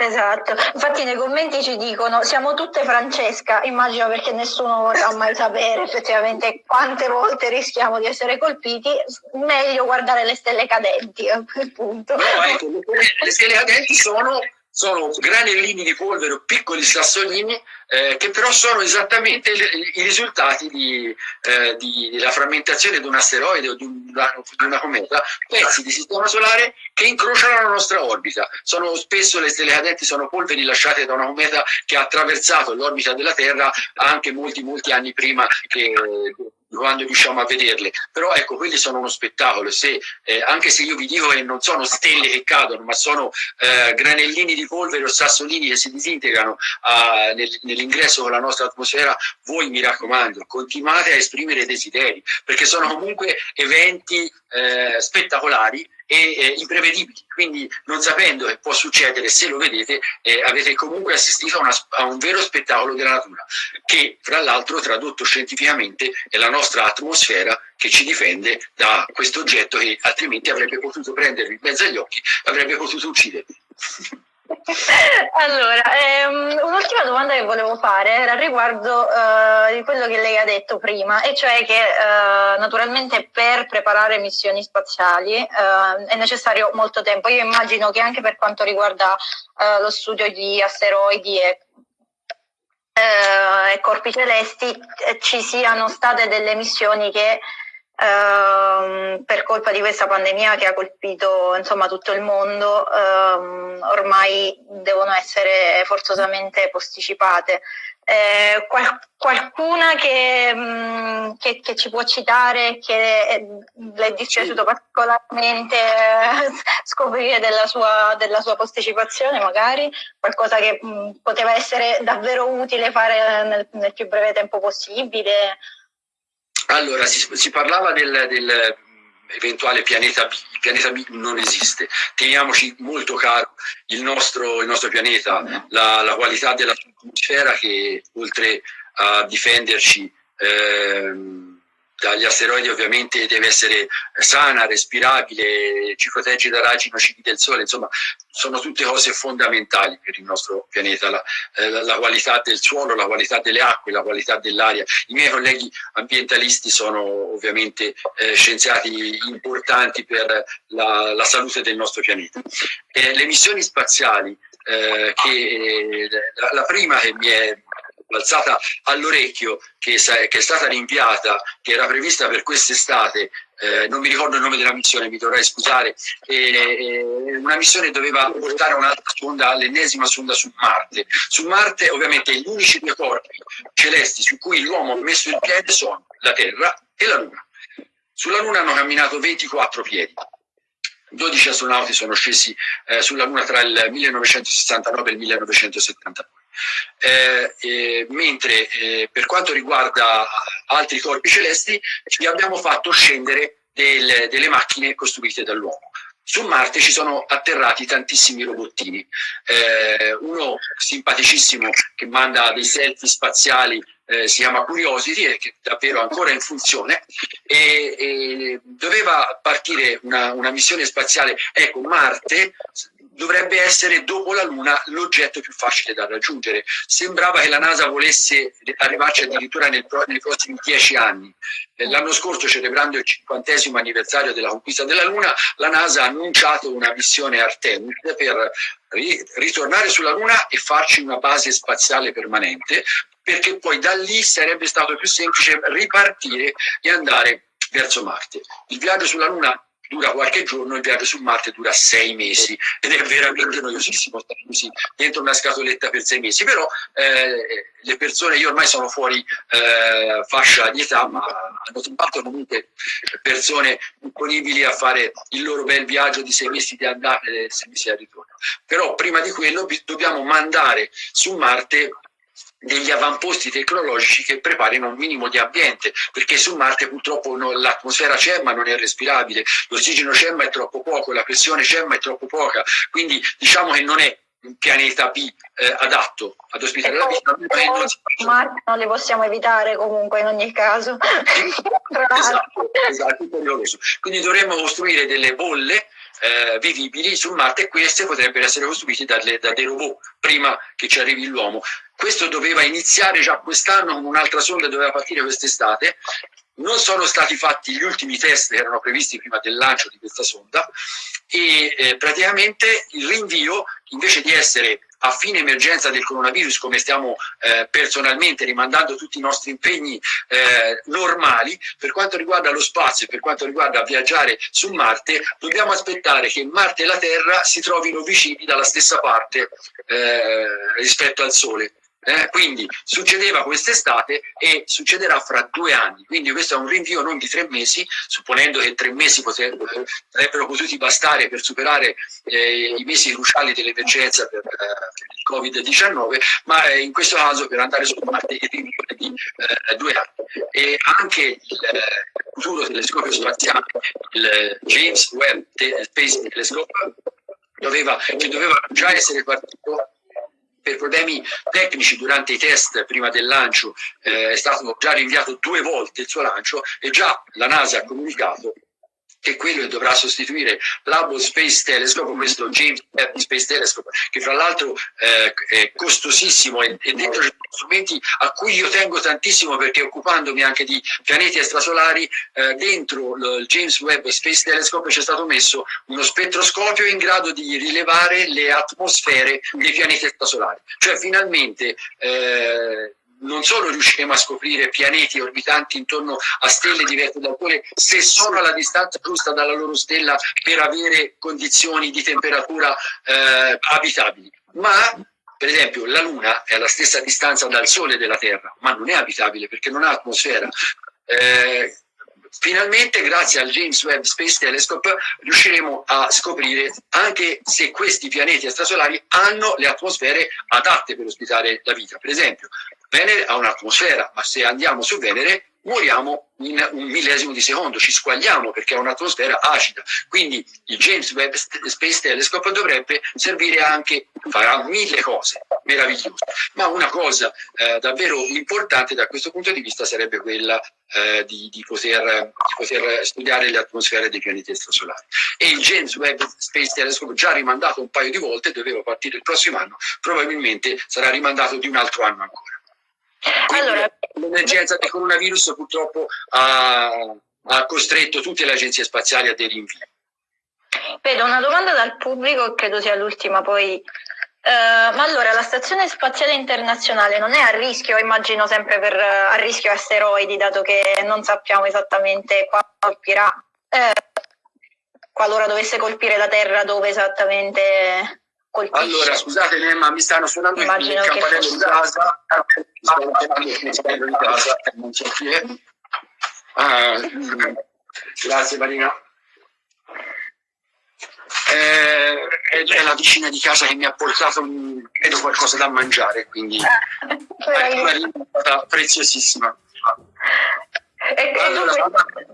Esatto, infatti nei commenti ci dicono siamo tutte Francesca, immagino perché nessuno vorrà mai sapere effettivamente quante volte rischiamo di essere colpiti, meglio guardare le stelle cadenti a quel punto. No, ecco, le stelle cadenti sono sono granellini di polvere o piccoli sassolini eh, che però sono esattamente i, risultati di, eh, di, della frammentazione di un asteroide o di una, di una, cometa, pezzi di sistema solare che incrociano la nostra orbita. Sono, spesso le stelle cadenti sono polveri lasciate da una cometa che ha attraversato l'orbita della Terra anche molti molti anni prima che quando riusciamo a vederle. Però ecco, quelli sono uno spettacolo, se, eh, anche se io vi dico che non sono stelle che cadono, ma sono eh, granellini di polvere o sassolini che si disintegrano uh, nel, nell'ingresso con la nostra atmosfera, voi mi raccomando, continuate a esprimere desideri, perché sono comunque eventi eh, spettacolari e eh, imprevedibili, quindi non sapendo che può succedere, se lo vedete, eh, avete comunque assistito a, una, a, un vero spettacolo della natura, che fra l'altro tradotto scientificamente è la nostra atmosfera che ci difende da questo oggetto che altrimenti avrebbe potuto prendervi in mezzo agli occhi, avrebbe potuto uccidervi. Allora, ehm, un'ultima domanda che volevo fare era riguardo eh, di quello che lei ha detto prima, e cioè che eh, naturalmente per preparare missioni spaziali eh, è necessario molto tempo. Io immagino che anche per quanto riguarda eh, lo studio di asteroidi e eh, corpi celesti eh, ci siano state delle missioni che ehm, per colpa di questa pandemia che ha colpito insomma, tutto il mondo, ehm, ormai devono essere forzosamente posticipate. Eh, qual- qualcuna che, mh, mm, che, che, ci può citare, che le è dispiaciuto particolarmente eh, scoprire della sua, della sua, posticipazione, magari qualcosa che mh, mm, poteva essere davvero utile fare nel, nel più breve tempo possibile. Allora, si, si parlava del, del eventuale pianeta B. Il pianeta B non esiste. Teniamoci molto caro il nostro, il nostro pianeta, la, la, qualità della atmosfera che oltre a difenderci ehm, dagli asteroidi ovviamente deve essere sana, respirabile, ci protegge da raggi nocivi del Sole, insomma sono tutte cose fondamentali per il nostro pianeta, la, eh, la, qualità del suolo, la qualità delle acque, la qualità dell'aria. I miei colleghi ambientalisti sono ovviamente eh, scienziati importanti per la, la, salute del nostro pianeta. Eh, le missioni spaziali, eh, che, eh, la, la prima che mi è balzata all'orecchio che, che, è stata rinviata, che era prevista per quest'estate, eh, non mi ricordo il nome della missione, mi dovrei scusare, eh, una missione doveva portare un'altra sonda, l'ennesima sonda su Marte. Su Marte ovviamente gli unici due corpi celesti su cui l'uomo ha messo il piede sono la Terra e la Luna. Sulla Luna hanno camminato 24 piedi. 12 astronauti sono scesi eh, sulla Luna tra il 1969 e il 1979 eh, eh, mentre eh, per quanto riguarda altri corpi celesti ci abbiamo fatto scendere del, delle macchine costruite dall'uomo. Su Marte ci sono atterrati tantissimi robottini, eh, uno simpaticissimo che manda dei selfie spaziali eh, si chiama Curiosity, e che è davvero ancora in funzione, e, e doveva partire una, una, missione spaziale. Ecco, Marte dovrebbe essere dopo la Luna l'oggetto più facile da raggiungere. Sembrava che la NASA volesse arrivarci addirittura nel, nei prossimi dieci anni. L'anno scorso, celebrando il cinquantesimo anniversario della conquista della Luna, la NASA ha annunciato una missione Artemis per ritornare sulla Luna e farci una base spaziale permanente perché poi da lì sarebbe stato più semplice ripartire e andare verso Marte. Il viaggio sulla Luna dura qualche giorno, il viaggio su Marte dura sei mesi ed è veramente noiosissimo stare così dentro una scatoletta per sei mesi, però eh, le persone, io ormai sono fuori eh, fascia di età, ma hanno trovato comunque persone disponibili a fare il loro bel viaggio di sei mesi di andata e sei mesi di ritorno. Però prima di quello dobbiamo mandare su Marte degli avamposti tecnologici che preparino un minimo di ambiente, perché su Marte purtroppo no, l'atmosfera c'è ma non è respirabile, l'ossigeno c'è ma è troppo poco, la pressione c'è ma è troppo poca, quindi diciamo che non è un pianeta B eh, adatto ad ospitare la vita. Marte non li possiamo evitare comunque in ogni caso. esatto, esatto, Quindi dovremmo costruire delle bolle eh, vivibili su Marte e queste potrebbero essere costruite dalle, da dei robot prima che ci arrivi l'uomo. Questo doveva iniziare già quest'anno con un'altra sonda, doveva partire quest'estate. Non sono stati fatti gli ultimi test che erano previsti prima del lancio di questa sonda e eh, praticamente il rinvio, invece di essere a fine emergenza del coronavirus, come stiamo eh, personalmente rimandando tutti i nostri impegni eh, normali, per quanto riguarda lo spazio e per quanto riguarda viaggiare su Marte, dobbiamo aspettare che Marte e la Terra si trovino vicini dalla stessa parte eh, rispetto al Sole. Eh, quindi succedeva quest'estate e succederà fra due anni, quindi questo è un rinvio non di tre mesi, supponendo che tre mesi sarebbero potuti bastare per superare eh, i mesi cruciali dell'emergenza per, eh, il Covid-19, ma eh, in questo caso per andare su Marte il rinvio di eh, due anni. E anche il eh, futuro telescopio spaziale, il James Webb Space Telescope, doveva, che doveva già essere partito per problemi tecnici durante i test prima del lancio eh, è stato già rinviato due volte il suo lancio e già la NASA ha comunicato che quello che dovrà sostituire l'Hubble Space Telescope, questo James Webb Space Telescope, che fra l'altro eh, è costosissimo e, e dentro ci strumenti a cui io tengo tantissimo perché occupandomi anche di pianeti extrasolari, eh, dentro il James Webb Space Telescope c'è stato messo uno spettroscopio in grado di rilevare le atmosfere dei pianeti extrasolari. Cioè finalmente eh, non solo riusciremo a scoprire pianeti orbitanti intorno a stelle diverse dal Sole se sono alla distanza giusta dalla loro stella per avere condizioni di temperatura eh, abitabili, ma per esempio la Luna è alla stessa distanza dal Sole della Terra, ma non è abitabile perché non ha atmosfera. Eh, finalmente grazie al James Webb Space Telescope riusciremo a scoprire anche se questi pianeti extrasolari hanno le atmosfere adatte per ospitare la vita. Per esempio, Venere ha un'atmosfera, ma se andiamo su Venere moriamo in un millesimo di secondo, ci squagliamo perché ha un'atmosfera acida. Quindi il James Webb Space Telescope dovrebbe servire anche, farà mille cose meravigliose, ma una cosa eh, davvero importante da questo punto di vista sarebbe quella eh, di, di, poter, di, poter, studiare le atmosfere dei pianeti extrasolari. E il James Webb Space Telescope, già rimandato un paio di volte, doveva partire il prossimo anno, probabilmente sarà rimandato di un altro anno ancora. Allora, l'emergenza del coronavirus purtroppo ha, ha costretto tutte le agenzie spaziali a dei rinvii. Vedo una domanda dal pubblico, credo sia l'ultima poi. Uh, ma allora la Stazione Spaziale Internazionale non è a rischio, immagino sempre per, uh, a rischio asteroidi, dato che non sappiamo esattamente quando colpirà, eh, qualora dovesse colpire la Terra, dove esattamente colpisce. Allora, scusate, ma mi stanno suonando Immagino il campanello di casa. Mi stanno suonando il campanello di casa, non so chi è. Ah, grazie Marina. Eh, è la vicina di casa che mi ha portato credo qualcosa da mangiare, quindi Marina è stata preziosissima. Allora,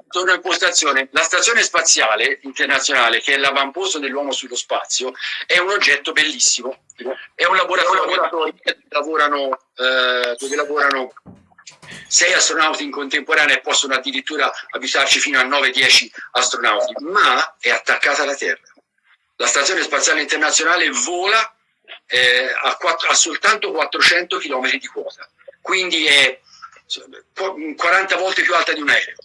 torno in postazione. La stazione spaziale internazionale, che è l'avamposto dell'uomo sullo spazio, è un oggetto bellissimo. È un laboratorio dove lavorano, eh, dove lavorano sei astronauti in contemporanea e possono addirittura abitarci fino a 9-10 astronauti, ma è attaccata alla Terra. La stazione spaziale internazionale vola eh, a, 4, a soltanto 400 km di quota, quindi è 40 volte più alta di un aereo.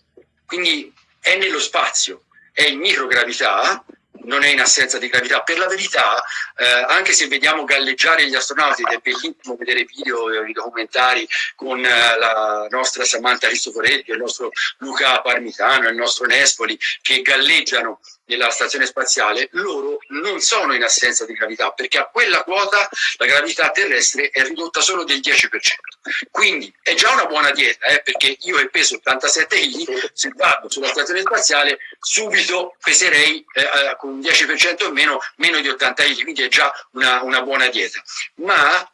Quindi è nello spazio, è in microgravità non è in assenza di gravità. Per la verità, eh, anche se vediamo galleggiare gli astronauti, ed è bellissimo vedere video e documentari con eh, la nostra Samantha Cristoforetti, il nostro Luca Parmitano, il nostro Nespoli, che galleggiano nella stazione spaziale, loro non sono in assenza di gravità, perché a quella quota la gravità terrestre è ridotta solo del 10%. Quindi è già una buona dieta, eh, perché io che peso 87 kg, se vado sulla stazione spaziale, subito peserei eh, eh con un 10% in meno, meno di 80 kg, quindi è già una, una buona dieta. Ma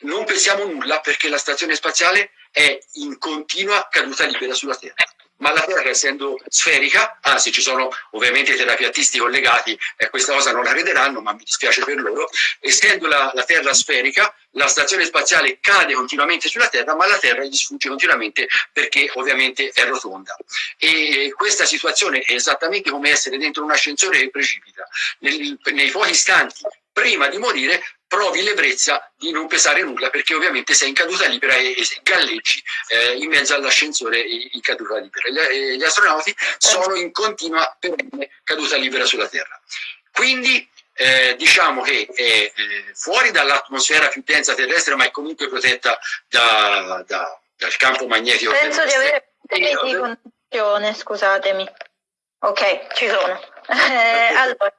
non pensiamo nulla perché la stazione spaziale è in continua caduta libera sulla Terra ma la Terra essendo sferica, anzi ci sono ovviamente i terapiatisti collegati e questa cosa non la vedranno, ma mi dispiace per loro, essendo la, la, Terra sferica, la stazione spaziale cade continuamente sulla Terra, ma la Terra gli sfugge continuamente perché ovviamente è rotonda. E questa situazione è esattamente come essere dentro un ascensore che precipita. Nei, nei pochi istanti prima di morire provi l'ebbrezza di non pesare nulla perché ovviamente sei in caduta libera e, e galleggi eh, in mezzo all'ascensore in caduta libera. Gli, eh, gli, astronauti sono in continua perenne caduta libera sulla Terra. Quindi eh, diciamo che è eh, fuori dall'atmosfera più densa terrestre ma è comunque protetta da, da, dal campo magnetico Penso di avere di condizione, scusatemi. Ok, ci sono. Eh, allora,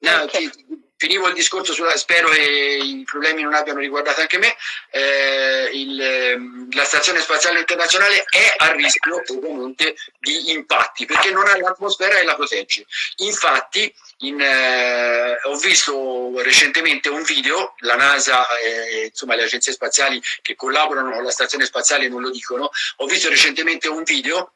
no, okay. ti, finivo il discorso sulla, spero che i problemi non abbiano riguardato anche me, eh, il, ehm, la Stazione Spaziale Internazionale è a rischio ovviamente di impatti perché non ha l'atmosfera e la protegge. Infatti in, eh, ho visto recentemente un video, la NASA e insomma, le agenzie spaziali che collaborano con la Stazione Spaziale non lo dicono, ho visto recentemente un video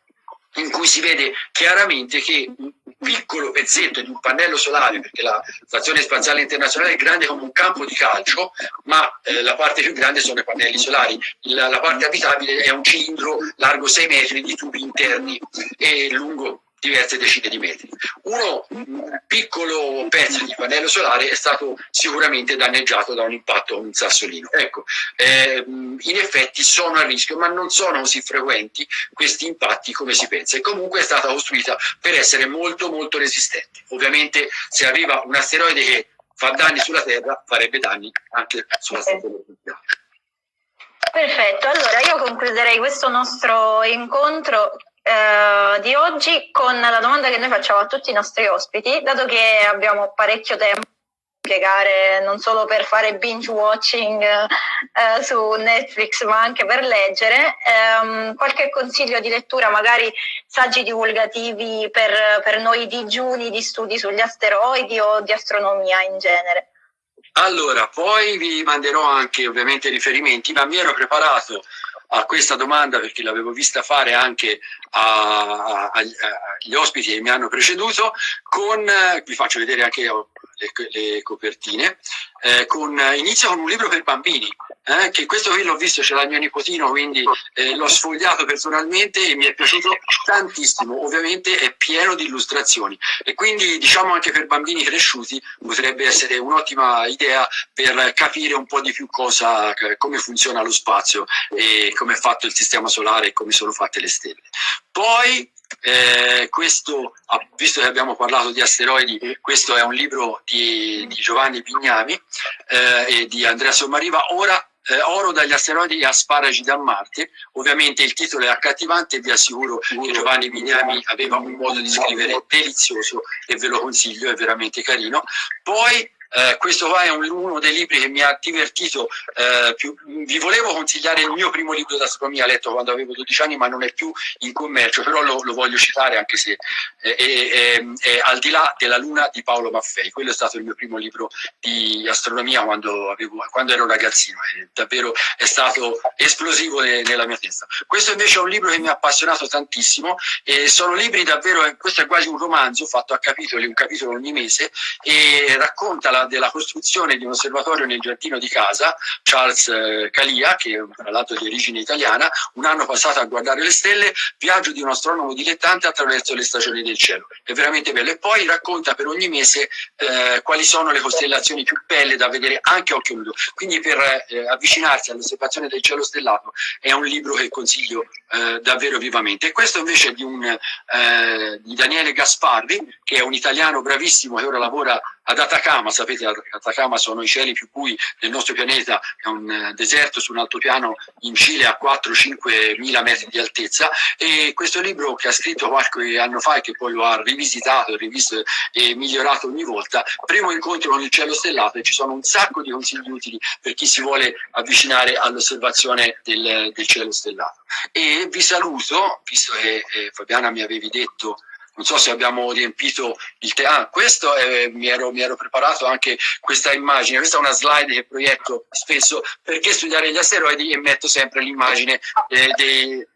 in cui si vede chiaramente che un piccolo pezzetto di un pannello solare, perché la Stazione Spaziale Internazionale è grande come un campo di calcio, ma eh, la parte più grande sono i pannelli solari. La, la parte abitabile è un cilindro largo 6 metri di tubi interni e lungo diverse decine di metri. Uno un piccolo pezzo di pannello solare è stato sicuramente danneggiato da un impatto con un sassolino. Ecco, eh, in effetti sono a rischio, ma non sono così frequenti questi impatti come si pensa e comunque è stata costruita per essere molto molto resistente. Ovviamente se arriva un asteroide che fa danni sulla Terra farebbe danni anche sulla stazione spaziale. Perfetto, allora io concluderei questo nostro incontro eh, di oggi con la domanda che noi facciamo a tutti i nostri ospiti, dato che abbiamo parecchio tempo spiegare non solo per fare binge watching eh, su Netflix ma anche per leggere ehm, qualche consiglio di lettura magari saggi divulgativi per, per noi digiuni di studi sugli asteroidi o di astronomia in genere. Allora poi vi manderò anche ovviamente riferimenti ma mi ero preparato a questa domanda perché l'avevo vista fare anche agli ospiti che mi hanno preceduto, con, vi faccio vedere anche le, le copertine, eh, con, inizia con un libro per bambini, eh, che questo qui l'ho visto, ce l'ha mio nipotino, quindi eh, l'ho sfogliato personalmente e mi è piaciuto tantissimo, ovviamente è pieno di illustrazioni e quindi diciamo anche per bambini cresciuti potrebbe essere un'ottima idea per capire un po' di più cosa, come funziona lo spazio e come è fatto il sistema solare e come sono fatte le stelle. Poi eh, questo, visto che abbiamo parlato di asteroidi, questo è un libro di, di Giovanni Pignami eh, e di Andrea Sommariva, ora eh, Oro dagli asteroidi e asparagi da Marte. Ovviamente il titolo è accattivante e vi assicuro che Giovanni Pignami aveva un modo di scrivere delizioso e ve lo consiglio, è veramente carino. Poi eh, questo qua è un, uno dei libri che mi ha divertito eh, più. Vi volevo consigliare il mio primo libro d'astronomia letto quando avevo 12 anni, ma non è più in commercio, però lo, lo voglio citare anche se è, è, è, è, Al di là della Luna di Paolo Maffei. Quello è stato il mio primo libro di astronomia quando, avevo, quando ero ragazzino e davvero è stato esplosivo ne, nella mia testa. Questo invece è un libro che mi ha appassionato tantissimo e sono libri davvero, questo è quasi un romanzo fatto a capitoli, un capitolo ogni mese e racconta la della, costruzione di un osservatorio nel giardino di casa, Charles eh, Calia, che tra l'altro di origine italiana, un anno passato a guardare le stelle, viaggio di un astronomo dilettante attraverso le stagioni del cielo. È veramente bello. E poi racconta per ogni mese eh, quali sono le costellazioni più belle da vedere anche a occhio nudo. Quindi per eh, avvicinarsi all'osservazione del cielo stellato è un libro che consiglio eh, davvero vivamente. E questo invece è di, un, eh, di Daniele Gasparri, che è un italiano bravissimo che ora lavora ad Atacama, sapete Atacama sono i cieli più bui del nostro pianeta, è un eh, deserto su un altopiano in Cile a 4-5 mila metri di altezza e questo libro che ha scritto qualche anno fa e che poi lo ha rivisitato, rivisto e migliorato ogni volta, primo incontro con il cielo stellato e ci sono un sacco di consigli utili per chi si vuole avvicinare all'osservazione del, del cielo stellato. E vi saluto, visto che eh, Fabiana mi avevi detto non so se abbiamo riempito il teatro. Ah, questo è, mi, ero, mi, ero, preparato anche questa immagine, questa è una slide che proietto spesso perché studiare gli asteroidi e metto sempre l'immagine eh, dei,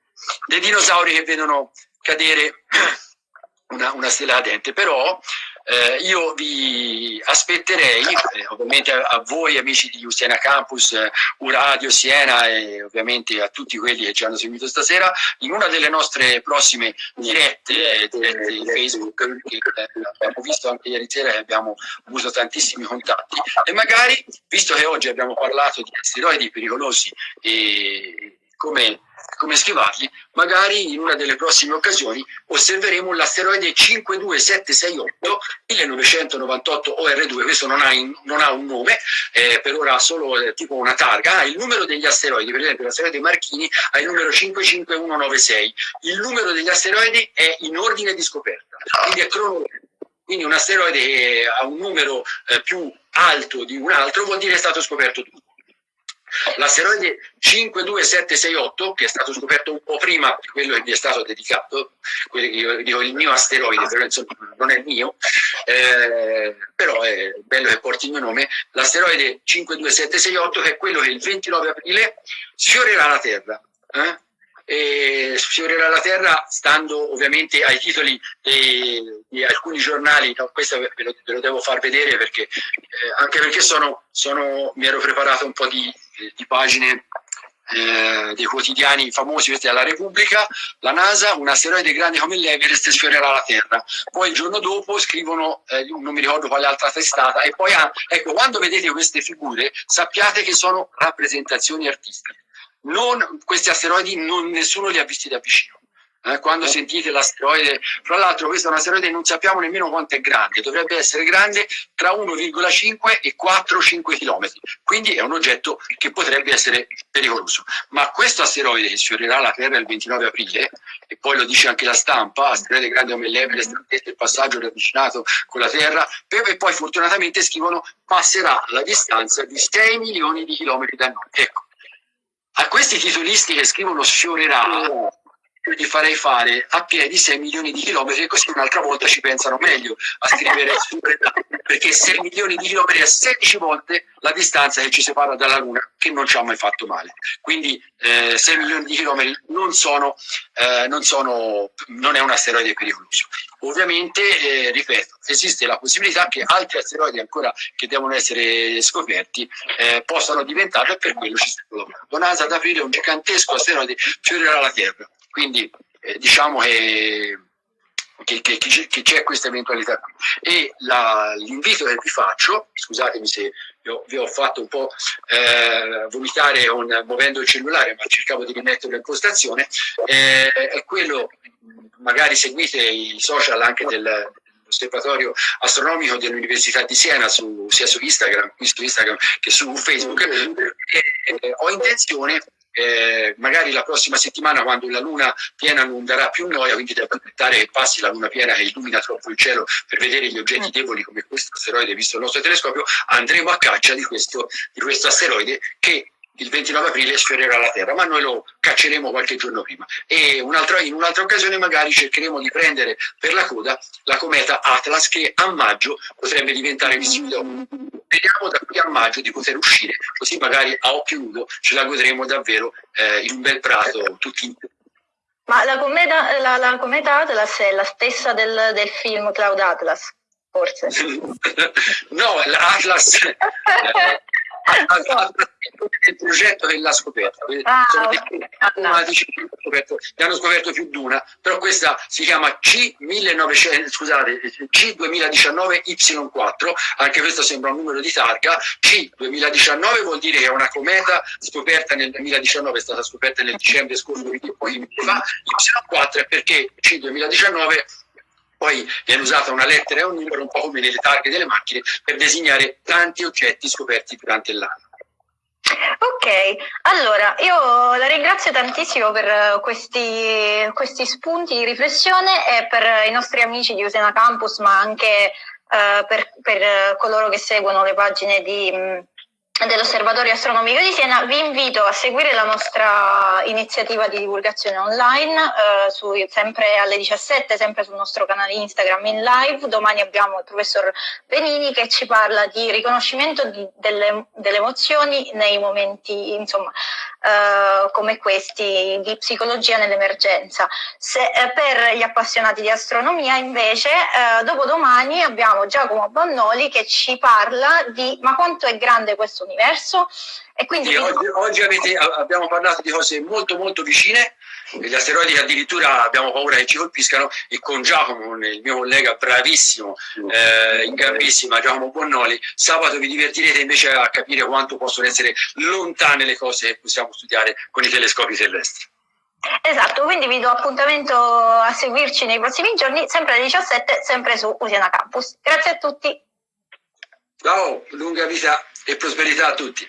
dei, dinosauri che vedono cadere una, una stella cadente, però eh, io vi aspetterei, eh, ovviamente a, a, voi amici di Usiena Campus, eh, Uradio, Siena e ovviamente a tutti quelli che ci hanno seguito stasera, in una delle nostre prossime dirette, eh, dirette di Facebook, che eh, abbiamo visto anche ieri sera e abbiamo avuto tantissimi contatti, e magari, visto che oggi abbiamo parlato di asteroidi pericolosi e come come schivarli, magari in una delle prossime occasioni osserveremo l'asteroide 52768 1998 OR2, questo non ha, in, non ha un nome, eh, per ora ha solo eh, tipo una targa, ha il numero degli asteroidi, per esempio l'asteroide Marchini ha il numero 55196, il numero degli asteroidi è in ordine di scoperta, quindi è cronologico. Quindi un asteroide che ha un numero eh, più alto di un altro vuol dire che è stato scoperto tutto. L'asteroide 52768, che è stato scoperto un po' prima di quello che gli è stato dedicato, io dico il mio asteroide, però insomma non è mio, eh, però è bello che porti il mio nome, l'asteroide 52768 che è quello che il 29 aprile sfiorerà la Terra. Eh? E sfiorerà la terra stando ovviamente ai titoli di, di alcuni giornali, no, questo ve lo, ve lo, devo far vedere perché, eh, anche perché sono, sono, mi ero preparato un po' di, di pagine eh, dei quotidiani famosi, questi della Repubblica, la NASA, un asteroide grande come l'Everest sfiorerà la Terra. Poi il giorno dopo scrivono, eh, non mi ricordo quale altra testata, e poi, ah, ecco, quando vedete queste figure sappiate che sono rappresentazioni artistiche non, questi asteroidi non, nessuno li ha visti da vicino. Eh, quando eh. sentite l'asteroide, fra l'altro questo è un asteroide non sappiamo nemmeno quanto è grande, dovrebbe essere grande tra 1,5 e 4-5 km, quindi è un oggetto che potrebbe essere pericoloso. Ma questo asteroide che sfiorerà la Terra il 29 aprile, e poi lo dice anche la stampa, asteroide grande come l'Everest, il passaggio ravvicinato con la Terra, e poi fortunatamente scrivono passerà la distanza di 6 milioni di chilometri da noi. Ecco, a questi titolisti che scrivono sfiorerà, io gli farei fare a piedi 6 milioni di chilometri e così un'altra volta ci pensano meglio a scrivere sfiorerà, perché 6 milioni di chilometri è 16 volte la distanza che ci separa dalla Luna, che non ci ha mai fatto male. Quindi eh, 6 milioni di chilometri non, sono, eh, non, sono, non è un asteroide pericoloso. Ovviamente, eh, ripeto, esiste la possibilità che altri asteroidi ancora che devono essere scoperti eh, possano diventare per quello ci stiamo lavorando. NASA ad aprile un gigantesco asteroide fiorerà la Terra, quindi eh, diciamo che che, che, che c'è questa eventualità qui. E l'invito che vi faccio, scusatemi se io, vi ho fatto un po' eh, vomitare un, muovendo il cellulare, ma cercavo di rimettere in postazione, eh, è quello, magari seguite i social anche del, osservatorio astronomico dell'Università di Siena su, sia su Instagram, su Instagram che su Facebook e, eh, ho intenzione eh, magari la prossima settimana quando la luna piena non darà più noia, quindi devo aspettare che passi la luna piena che illumina troppo il cielo per vedere gli oggetti deboli come questo asteroide visto il nostro telescopio, andremo a caccia di questo, di questo asteroide che il 29 aprile sfiorerà la Terra, ma noi lo cacceremo qualche giorno prima. E un'altra, in un'altra occasione magari cercheremo di prendere per la coda la cometa Atlas che a maggio potrebbe diventare visibile. Vediamo da qui a maggio di poter uscire, così magari a occhio nudo ce la godremo davvero eh, in un bel prato tutti insieme. Ma la cometa, la, la cometa, Atlas è la stessa del, del film Cloud Atlas? forse. no, l'Atlas... Eh, il progetto della scoperta. Ah, okay. una scoperto, ne hanno scoperto più di una, però questa si chiama C1900, scusate, C2019Y4, anche questo sembra un numero di targa. C2019 vuol dire che è una cometa scoperta nel 2019, è stata scoperta nel dicembre scorso, quindi fa. Y4 è perché C2019 poi viene usata una lettera e un numero un po' come nelle targhe delle macchine per designare tanti oggetti scoperti durante l'anno. Ok, allora io la ringrazio tantissimo per questi, questi, spunti di riflessione e per i nostri amici di Usena Campus, ma anche uh, per, per, coloro che seguono le pagine di... Dell'Osservatorio Astronomico di Siena, vi invito a seguire la nostra iniziativa di divulgazione online, eh, su, sempre alle 17, sempre sul nostro canale Instagram in live. Domani abbiamo il professor Benini che ci parla di riconoscimento di, delle, delle, emozioni nei momenti, insomma, eh, come questi di psicologia nell'emergenza. Eh, per gli appassionati di astronomia invece, eh, dopodomani abbiamo Giacomo Bannoli che ci parla di ma quanto è grande questo universo. E quindi sì, oggi, oggi avete, abbiamo parlato di cose molto molto vicine, gli asteroidi che addirittura abbiamo paura che ci colpiscano e con Giacomo, il mio collega bravissimo, eh, in gambissima, Giacomo Bonnoli, sabato vi divertirete invece a capire quanto possono essere lontane le cose che possiamo studiare con i telescopi terrestri. Esatto, quindi vi do appuntamento a seguirci nei prossimi giorni, sempre alle 17, sempre su Usiana Campus. Grazie a tutti. Ciao, lunga vita e prosperità a tutti.